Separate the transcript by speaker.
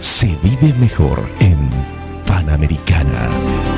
Speaker 1: se vive mejor en Panamericana.